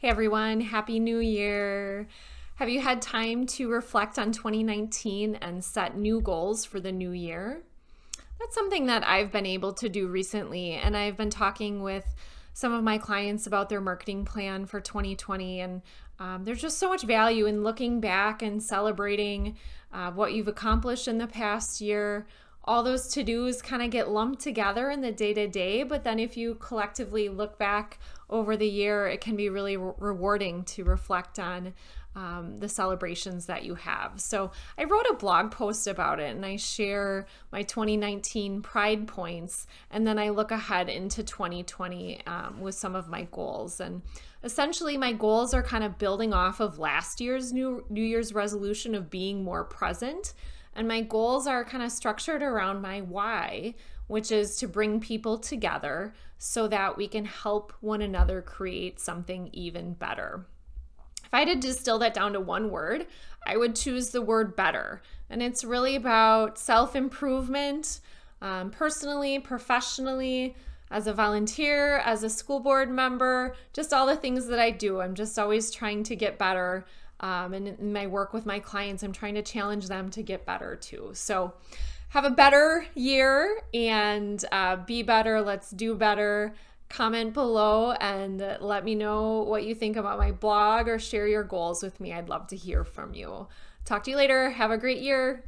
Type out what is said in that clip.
Hey everyone, Happy New Year! Have you had time to reflect on 2019 and set new goals for the new year? That's something that I've been able to do recently, and I've been talking with some of my clients about their marketing plan for 2020. And um, there's just so much value in looking back and celebrating uh, what you've accomplished in the past year, all those to dos kind of get lumped together in the day to day. But then if you collectively look back over the year, it can be really re- rewarding to reflect on um, the celebrations that you have. So I wrote a blog post about it and I share my 2019 pride points. And then I look ahead into 2020 um, with some of my goals. And essentially, my goals are kind of building off of last year's New, New Year's resolution of being more present and my goals are kind of structured around my why, which is to bring people together so that we can help one another create something even better. If I had to distill that down to one word, I would choose the word better. And it's really about self improvement, um, personally, professionally, as a volunteer, as a school board member, just all the things that I do. I'm just always trying to get better um, and in my work with my clients, I'm trying to challenge them to get better too. So, have a better year and uh, be better. Let's do better. Comment below and let me know what you think about my blog or share your goals with me. I'd love to hear from you. Talk to you later. Have a great year.